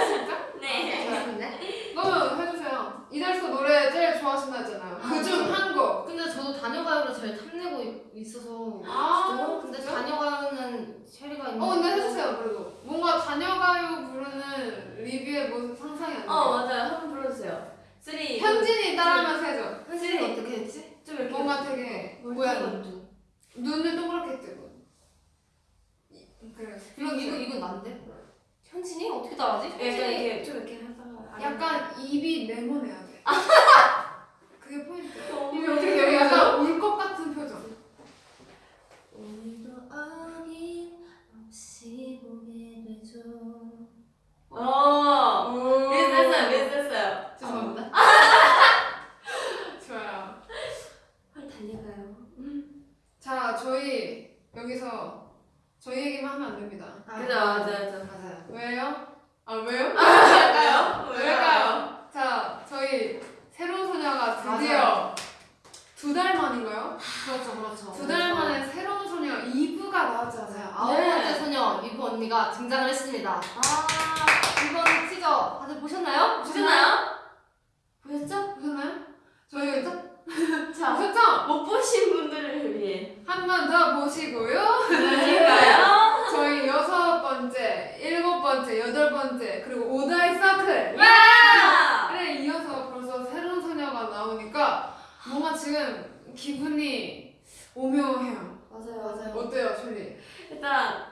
진짜? 네. 잘하는데? 너무 해주세요. 이달소 노래 제일 좋아하신다 했잖아요. 그중 한 곡. 다녀가요를 제일 탐내고 있- 있어서 아, 근데 진짜? 다녀가요는 체리가 있는 어 근데 해주세요 그래도 뭔가 다녀가요 부르는 리뷰의 모습 상상이 안어 나요. 맞아요. 한번 불러주세요. Three. 현진이 따라하면서 해줘. 현진이 어떻게 했지? 좀 이렇게 뭔가 되게 모양. 모양 눈을 동그랗게 뜨고. 이- 그래. 이거 이거 이건 난데? 현진이 어떻게 따라하지? 약간 현진이 이렇게 좀 이렇게 하다가 약간 입이 네모내야 돼. 그게 포인트야. 너무 입이 어떻게 여기 약간 어. 비슷했어요. 비슷했어요. 죄송합니다 좋아요. 빨리 달려가요. 자 저희 여기서 저희 얘기만 하면 안 됩니다. 그죠 맞아요. 맞아요. 맞아요 왜요? 아 왜요? 왜요? 왜일까요? 자, 저희 새로운 소녀가 드디어 맞아요. 두 달 만인가요? 그렇죠 그렇죠 두 달 만에 새로운 소녀 2부가 맞아요 나왔잖아요. 아홉 네. 번째 소녀 이브 언니가 등장을 했습니다 아 이번 티저 다들 보셨나요? 보셨나요? 보셨죠? 보셨나요? 저희 자, 보셨죠? 못 보신 분들을 위해 한 번 더 보시고요. 보실까요? 저희 여섯 번째, 일곱 번째, 여덟 번째, 그리고 오다이 서클. 와! 에 이어서 벌써 새로운 소녀가 나오니까 뭔가 지금 기분이 오묘해요. 맞아요. 맞아요 어때요, 줄리? 일단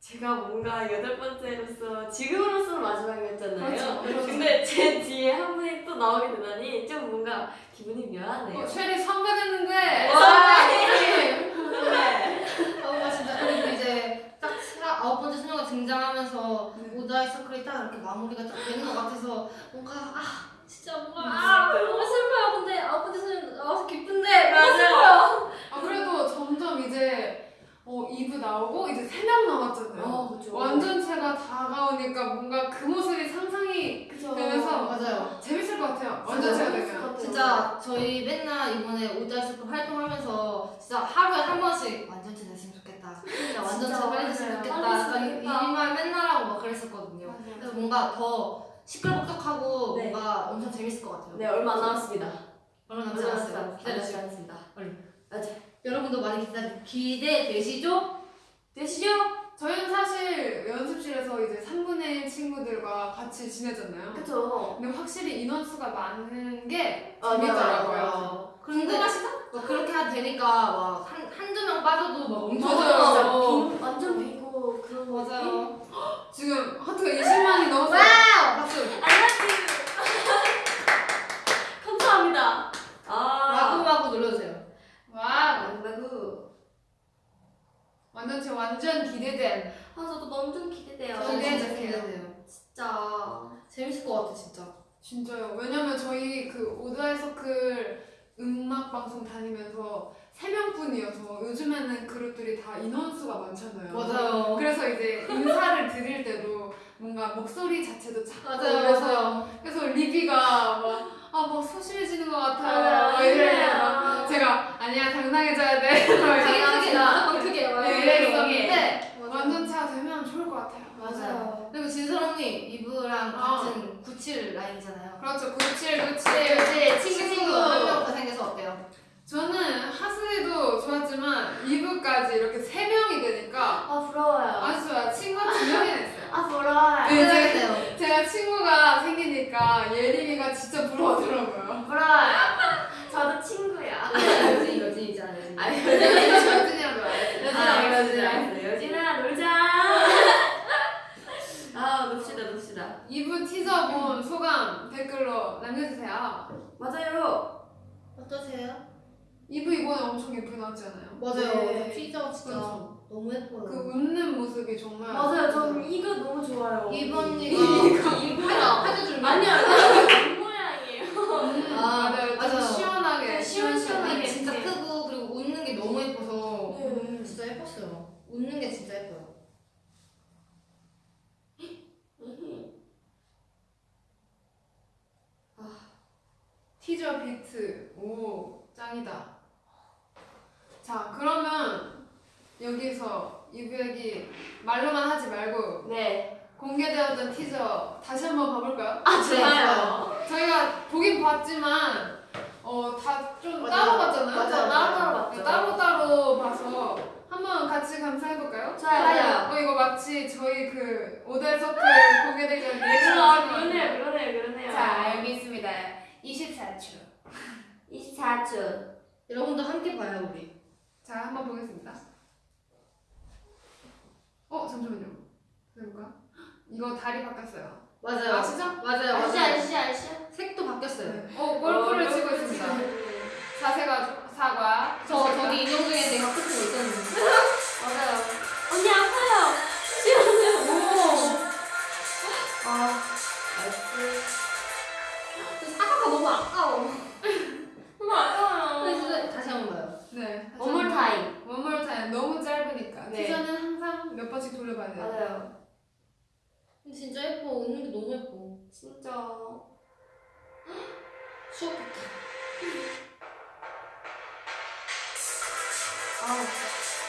제가 뭔가 여덟 번째로서 지금으로서는 마지막이었잖아요. 그렇죠, 그렇죠. 근데 제 뒤에 한 분이 또 나오게 되다니 좀 뭔가 기분이 묘하네요. 어, 쉘이 선배 됐는데 와! 네. 아우가 진짜 그리고 이제 딱 사- 아홉 번째 소녀가 등장하면서 네. 오다이 서클이 딱 이렇게 마무리가 딱 되는 것 같아서 뭔가 아 진짜 뭔가 음, 아. 너무 슬퍼요 근데 아홉 번째 소녀 나와서 기쁜데 맞아요. 너무 슬퍼요 아, 그래도 점점 이제 어, 2부 나오고 이제 3명 남았잖아요. 어, 그죠. 완전체가 다가오니까 뭔가 그 모습이 상상이 그죠. 되면서 맞아요 재밌을 것 같아요. 완전체가 재밌을 것 되면. 같아요. 진짜 저희 맨날 이번에 서클 활동하면서 진짜 하루에 한 번씩 완전체 됐으면 좋겠다 진짜 완전체 빨리 됐으면. 좋겠다 빨리 약간 이 됐으면 좋겠다. 말 맨날 하고 막 그랬었거든요 그래서 뭔가 더 시끌벅적하고 네. 뭔가 엄청 재밌을 것 같아요 네, 얼마 안 남았습니다. 얼마 남지 않았어요. 기다려주세요 않습니다. 여러분도 많이 기다 기대되시죠? 되시죠? 저희는 사실 연습실에서 이제 3분의 1 친구들과 같이 지내잖아요. 그쵸. 근데 확실히 인원수가 많은 게 아, 재밌더라고요. 맞아요. 그런데 뭐 그렇게 하 되니까 막 한, 한두 명 빠져도 막 엄청 맞아요. 빈, 완전 비고 그런 거. 맞아요. 지금 하트가 20만이 넘었어요. 와우! 박수! 안녕하세요. 감사합니다. 아. 마구마구 눌러주세요. 와, 마구. 완전체 완전 기대됨. 아, 저도 완전 기대돼요. 기대돼요. 기대돼요. 진짜. 재밌을 것 같아 진짜. 진짜요. 왜냐면 저희 그 오드아이 서클 음악 방송 다니면서 세 명뿐이 요즘에는 그룹들이 다 인원수가 많잖아요. 맞아요. 그래서 이제 인사를 드릴 때도 뭔가 목소리 자체도 작고 맞아요. 그래서. 그래서 리비가 막 아 막 소심해지는 것 같아요. 막 이래요. 맞아요. 제가 아니야 당당해져야 돼. 크게 막 크게 맞아. 무조건 크게 네, 이랬었는데 완전체가 되면 좋을 것 같아요. 맞아요. 그리고 진설 언니 이브랑 어. 같은 97 라인이잖아요. 그렇죠. 97, 97. 그치 친구 친구. 한명? 저는 하슬이도 좋았지만 2부까지 이렇게 세 명이 되니까 아, 부러워요. 아주 좋아요. 친구가 두 명이나 있어요. 아, 부러워요. 네? 제가 친구가 생기니까 예림이가 진짜 부러워하더라고요. 부러워요. 저도 친구야. 여진 여진이잖아요. 여진. 아, 놀아야지. 여진아, 아, 여진아. 여진아, 놀자. 아, 놉시다, 놉시다. 2부 티저 본 소감 댓글로 남겨주세요. 맞아요. 어떠세요? 2부 이번에 엄청 예쁘게 나왔잖아요. 맞아요. 네. 피자 진짜 그렇죠. 너무 예뻐요. 그 웃는 모습이 정말 맞아요. 저는 이거 너무 좋아요. 이번이가 이브랑 화제줄 아니요, 아니요. 이 모양이에요. 음, 아, 맞아요. 좀 맞아요. 시원하게 네, 시원시원하게. 진짜 네. 크고 그리고 웃는 게 너무 예뻐서 네. 진짜 예뻤어요. 웃는 게 진짜 예뻐요. 티저 비트 오 짱이다. 자 그러면 여기서 이브에기 말로만 하지 말고 네. 공개되었던 티저 다시 한번 봐볼까요? 아 네, 좋아요. 저희가 보긴 봤지만 어 다 좀. 따로 봤잖아요. 맞아요. 따로 따로 봤죠. 네, 따로 따로 봐서 한번 같이 감상해볼까요? 좋아요. 어 이거 마치 저희 그 오델 서클 공개되기 전에 아 리액션 그러네요 그러네요 그러네요. 자 여기 있습니다. 24초. 24초. 여러분도 함께 봐요 우리. 자 한번 보겠습니다. 어 잠시만요. 해볼까? 이거 다리 바꿨어요. 맞아요. 아시죠? 맞아요. 아시 맞아요. 아시 아시. 색도 바뀌었어요. 네. 어 골프를 치고 있습니다. 자세가 사과. 저 저기 인형 중에 내가 끝고 있었는데. 맞아요. 언니 아파 돌려봐야 돼요. 맞아요. 근데 진짜 예뻐. 웃는 게 너무 예뻐. 진짜. 추억 같아. 아,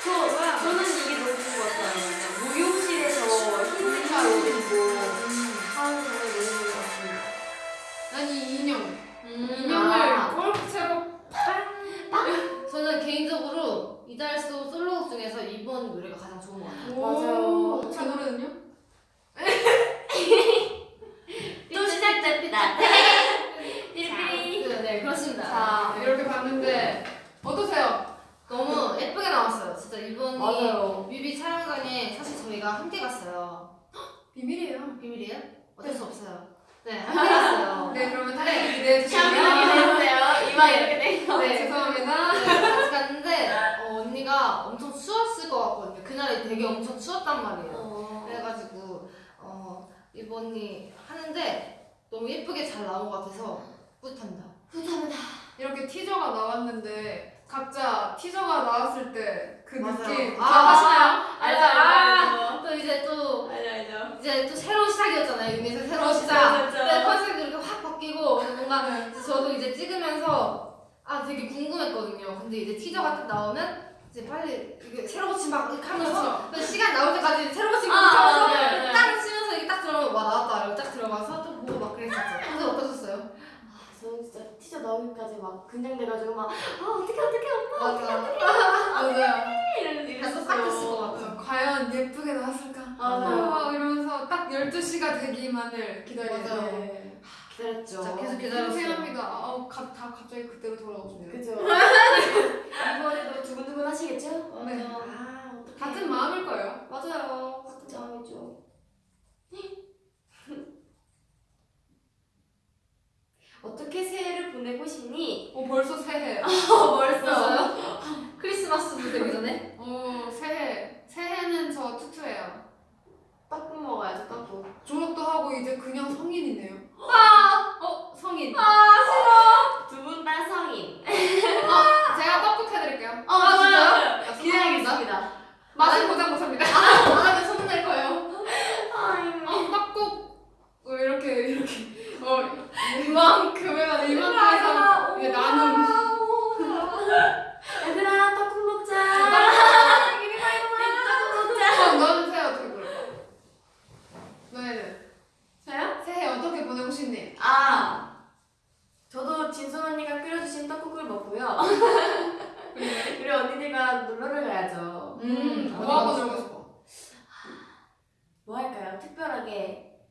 저 저는 이게 너무 좋은 것 같아요. 무용실에서 흰색깔 옷 입고 이번이 맞아요. 뮤비 촬영장에 사실 저희가 함께 갔어요. 비밀이에요. 비밀이에요? 어쩔 수 없어요. 네, 함께 갔어요. 네 그러면 다른 기대해 샴푸이 주시고요. 됐어요. 이마 이렇게 돼요. 네 죄송합니다. 네, 같이 갔는데 어, 언니가 엄청 추웠을 것 같거든요. 그날이 되게 엄청 추웠단 말이에요. 어. 그래가지고 어, 이번이 하는데 너무 예쁘게 잘 나온 것 같아서 뿌듯합니다. 이렇게 티저가 나왔는데 각자 티저가 나왔을 때그 맞아요. 느낌 아, 기억하시나요? 알죠 아, 알죠 또 이제 또 알죠 알죠. 이제 또 새로운 시작이었잖아요. 유닛의 새로운 그렇죠, 시작. 그렇죠. 네, 컨셉이 이렇게 확 바뀌고 뭔가 저도 이제 찍으면서 아 되게 궁금했거든요. 근데 이제 티저가 딱 나오면 이제 빨리 이게 새로 고침 막 이렇게 하면서 그 시간 나올 때까지 새로 고침 아, 막 맞아요, 하면서 맞아요. 딱 치면서 이게 딱 들어오면 와 나왔다 이러고 딱 들어가서 또 보고 막 그랬었죠. 근데 어떠셨어요? 저는 진짜 티저 나오기까지 막 긴장돼가지고 막 아 어떻게 어떻게 엄마 맞아. 맞아요. 이런 다 똑같았을 것 같아. 어, 과연 예쁘게 나왔을까? 맞아요. 어, 이러면서 딱 12시가 되기만을 맞아요. 네. 기다렸죠. 진짜 계속 기다렸어요. 생생합니다. 아우 가, 다 갑자기 그때로 돌아오고 싶네요. 그죠. 이번에도 두근두근 하시겠죠? 네. 아. 같은 마음일 거예요. 맞아요. 같은 마음이죠. 어떻게 새해를 보내고 싶니? 어 벌써 새해. 어 벌써요? 크리스마스도 되기 전에? 어 새해. 새해는 저 투투예요. 떡국 먹어야죠 떡국. 졸업도 하고 이제 그냥 성인이네요. 어 성인. 두분 다 성인. 제가 떡국 해드릴게요. 어 아, 진짜요? 기대하겠습니다. 맛은 보장 못합니다. 안 하면 소문낼 거예요. 어, 떡국 어, 이렇게 이렇게 어 이만큼에만 이만큼에서 이제 나눔. 얘들아 떡국 먹자. 떡국 먹자. 어, 너는 새해 어떻게 보낼 거야? 너네는 저요? 새해 어떻게 보내고 싶니? 아 저도 진선 언니가 끓여주신 떡국을 먹고요. 우리 언니들과 놀러를 가야죠. 음, 뭐 하고 놀고 싶어? 뭐 할까요? 특별하게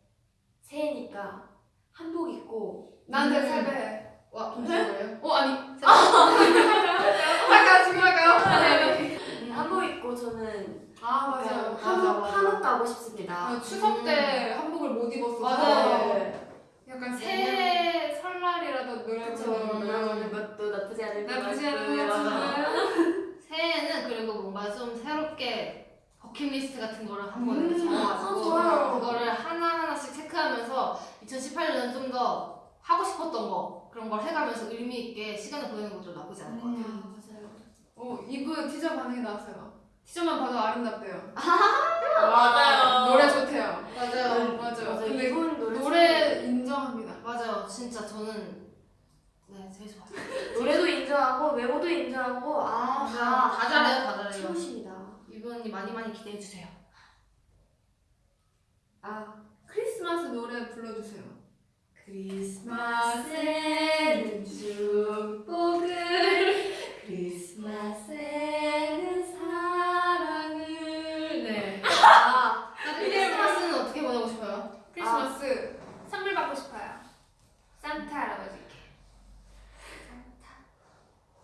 새해니까 한복 입고 나한테 음. 세배. 와 김치예요? 어 아니. 할까요 지금 할까요? 음, 한복 입고 저는 아 맞아요. 맞아. 한옥 가고 싶습니다. 아, 추석 때 한복을 못 입었어. 맞아요. 네. 약간 새해 설날이라도 노래 그쵸. 부르는 놀아보는 것도 나쁘지 않을 것 나쁘지. 않은 것 같은데. 새해에는 그리고 뭔가 좀 새롭게 버킷리스트 같은 거를 한번 음, 이렇게 적어가지고 아, 좋아요. 그거를 하나하나씩 체크하면서 2018년은 좀더 하고 싶었던 거 그런 걸 해가면서 의미 있게 시간을 보내는 것도 나쁘지 않을 것 같아요. 아, 맞아요. 어 이브 티저 반응이 나왔어요. 티저만 봐도 아름답대요. 맞아요. 노래 좋대요. 맞아요. 맞아요. 맞아요. 근데 이분 노래 노래 인정합니다. 맞아요. 진짜 저는 네 제일 좋아요. 노래도 인정하고 외모도 인정하고 아, 다, 다 잘해요, 다 잘해요. 최고십니다. 이분이 많이 많이 기대해 주세요. 아 크리스마스 노래 불러주세요. 크리스마스에는 축복을 크리스마스에는 사랑을 네. 아 크리스마스는 어떻게 보내고 싶어요? 크리스마스 선물 받고 싶어요. 산타 할아버지께.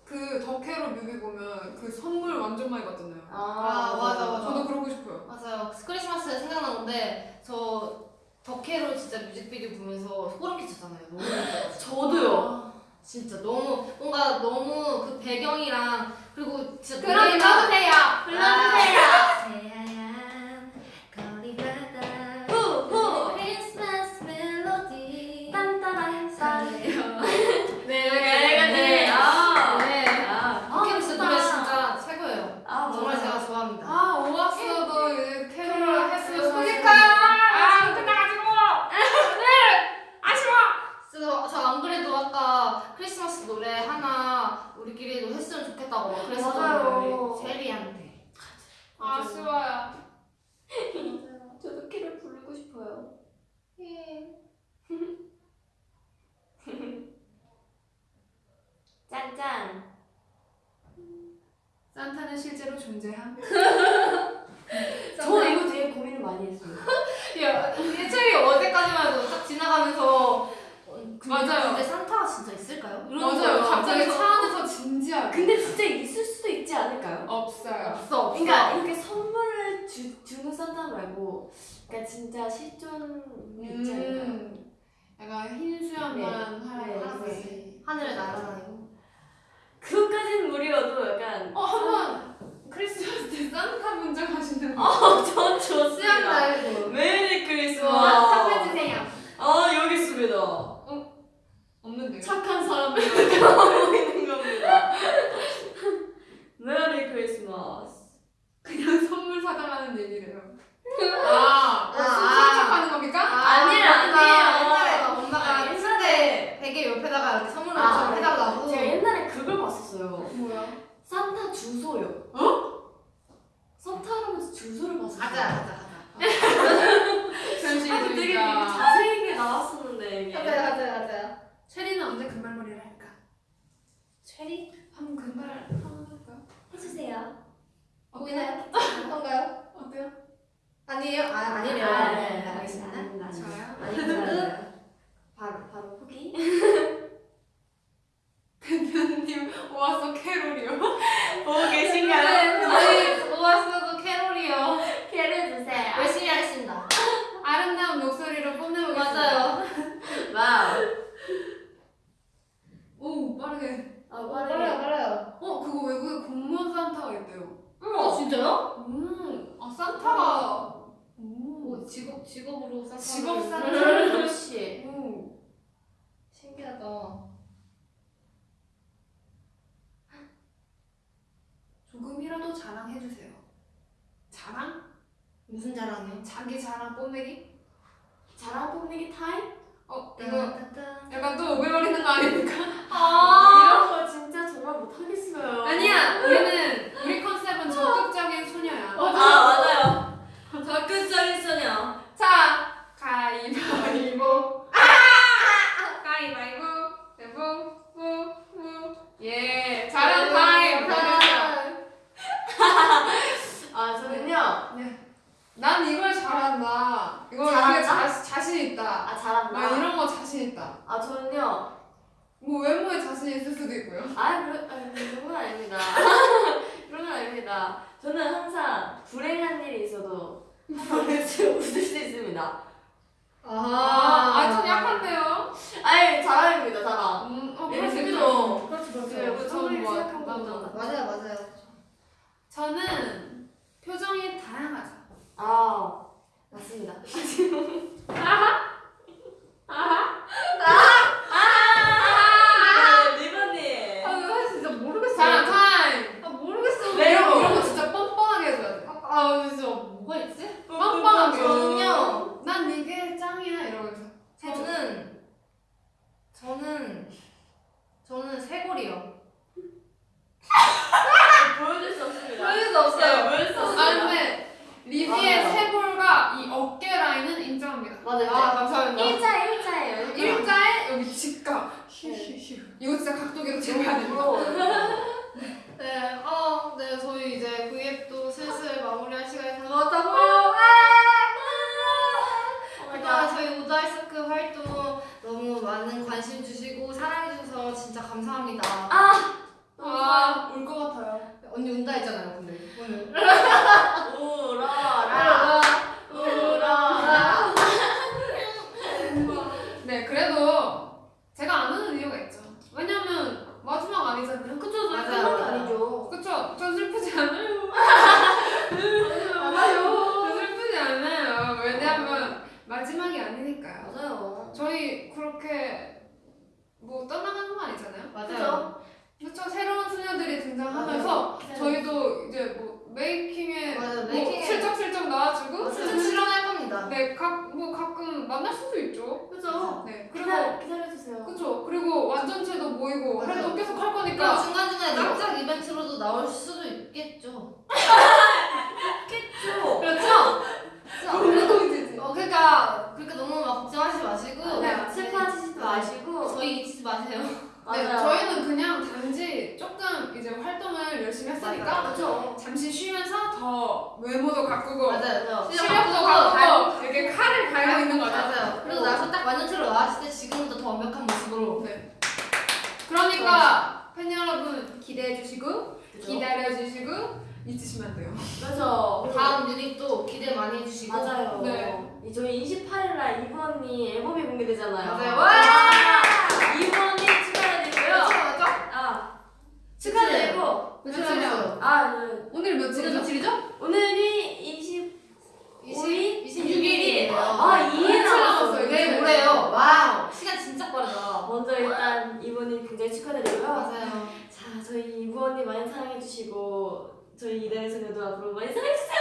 그 덕혜로 뮤비 보면 그 선물 완전 많이 받잖아요. 아, 맞아, 맞아. 저도 그러고 싶어요. 맞아요. 크리스마스에 생각나는데 저 덕혜로 진짜 뮤직비디오 보면서 소름 끼쳤잖아요. 너무. 저도요. 진짜 너무 뭔가 너무 그 배경이랑 그리고 진짜 그럼 노래가- 불러주세요. 불러주세요. 새 언제 금발머리를 할까? 체리 한번 금발 한번 할까? 해주세요 보이나요? 어떤가요? 어때요? 아니에요? 아 아니래요. 아, 네, 네, 네, 알겠습니다. 아닙니다. 좋아요. 아닙니다. 바로 바로 포기. 대표님 와서 캐롤이요. 보고 네, 저희 모았어도 캐롤이요. 캐를 주세요. 열심히 하겠습니다. 아름다운 목소리로 뽐내보겠습니다. 맞아요. 와우. 오 빠르게. 아 빨라요 빨라요. 어 그거 외국에 공무원 산타가 있대요. 어 진짜요? 음, 아 산타가. 오 직업 직업으로 싹 직업 산타. 그렇지. 오. 신기하다. 조금이라도 자랑해주세요. 자랑? 무슨 자랑이요? 자기 자랑 뽐내기? 자랑 뽐내기 타임? 어 이거. 약간 또 오글거리는 거 아닙니까? 아 이런 거 진짜 정말 못하겠어요. 아니야 우리는 우리 컨셉은 적극적인 소녀야. 아 맞아요. 적극적인 소녀. 자 가위바위보. 아! 가위바위보. 대보 뿌뿌. 예 자랑 타임. 아 저는요. 난 이걸 잘한다. 이거 잘한다? 자, 자신 있다. 아 잘한다. 막 이런 거 자신 있다. 아 저는요. 뭐 외모에 자신 있을 수도 있고요. 아 그런 아, 그런 건 아닙니다. 그런 건 아닙니다. 저는 항상 불행한 일이 있어도 웃을 수 있습니다. 아, 아 좀 약한데요. 아니 자랑입니다 자랑. 음, 어, 그죠? 있죠. 그렇지 그렇지. 네, 뭐 저는 뭐. 맞아요 맞아요. 저는 표정이 다양하죠. 아 맞습니다. 아 리버님. 아 이거 진짜 모르겠어요. 자랑 타임. 아 모르겠어. 네, 이런 거 이런 거 진짜 뻔뻔하게 해줘야 돼. 아, 아 진짜 뭐가 있지? 뻔뻔하게. 저는요. 난 이게 짱이야 이러면서. 저는 저는 저는 썼어요. 왜 썼어요? 아 근데 리비의 맞아요. 쇄골과 이 어깨 라인은 인정합니다. 맞아요. 아 감사합니다. 일자 일자예요. 일자에 여기 직각. 휴휴휴. 이거 재봐야 된다. 네, 어, 네, 저희 이제 V앱도 슬슬 마무리할 시간이 아, 다가왔다고요. 일단 저희 오다이스크 활동 너무 많은 관심 주시고 사랑해주셔서 진짜 감사합니다. 아 아, 울것 같아요. 언니 운다 했잖아요, 근데 오늘. 울어라 울어라. 네, 그래도 제가 안 우는 이유가 있죠. 왜냐면 마지막 아니잖아요. 그쵸? 저 맞아요, 슬프지 맞아요. 아니죠. 그쵸? 저 슬프지 않아요. 맞아요. 저 슬프지 않아요. 왜냐면 마지막이 아니니까요. 맞아요. 저희 그렇게 뭐 떠나가는 거 아니잖아요. 맞아요. 그쵸? 새로운 수녀들이 등장하면서 맞아요. 저희도 이제 뭐 메이킹에 맞아요, 뭐 메이킹에 슬쩍슬쩍 나와주고 슬쩍 실현할 겁니다. 네, 각, 뭐 가끔 만날 수도 있죠. 그죠? 네, 그리고 기다려 기다려주세요. 그쵸. 그리고 완전체도 모이고 맞아요. 활동 계속 할 그러니까 거니까. 중간중간에 납작 이벤트로도 나올 수도 있겠죠. 겠죠. 그렇죠? 그래도 이제 어, 그러니까 그렇게 너무 막 걱정하지 마시고 네, 슬퍼하시지 마시고. 저희 잊지 마세요. 네. 저희는 그냥 단지 조금 이제 활동을 열심히 했으니까 그죠. 잠시 쉬면서 더 외모도 가꾸고 맞아요. 실력도 가꾸고 이렇게 칼을 갈고 있는 거죠. 맞아요. 그리고 나서 딱 완전체로 나왔을 때 지금부터 더 완벽한 모습으로 네. 그러니까 팬 여러분 기대해 주시고? 기다려 주시고 잊으시면 안 돼요. 그죠. 다음 유닛도 기대 많이 해 주시고 맞아요. 네. 이 저희 28일 날 언니 앨범이 공개되잖아요. 맞아요. 와! 언니 축하드리고요. 맞죠? 아 축하드리고 며칠이요? 아 네. 오늘 오늘 며칠이죠? 며칠이죠? 오늘이 20 20, 26일이에요. 26일이에요. 아 2일 남았어요. 네, 모레요. 와우. 시간 진짜 빠르다. 먼저 일단 언니 굉장히 축하드리고요. 맞아요. 자 저희 언니 많이 사랑해주시고 저희 이달의 소녀도 앞으로 많이 사랑해주세요.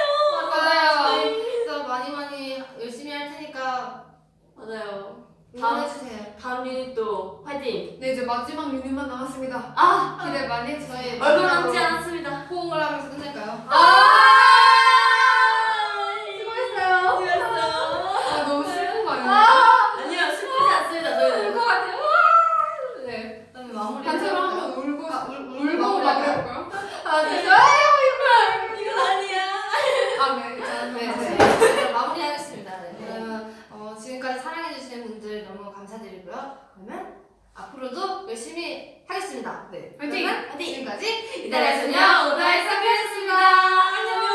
맞아요. 진짜 많이 많이 열심히 할 테니까 맞아요. 응원해주세요. 다음 유닛도 화이팅. 네 이제 마지막 유닛만 남았습니다. 아 기대 많이 해주세요. 저희 얼굴 남지 않았습니다. 호응을 하면서 끝낼까요? 수 앞으로도 열심히 하겠습니다. 네. 화이팅! 화이팅! 지금까지 이달의 소녀 오다의 사비였습니다. 안녕!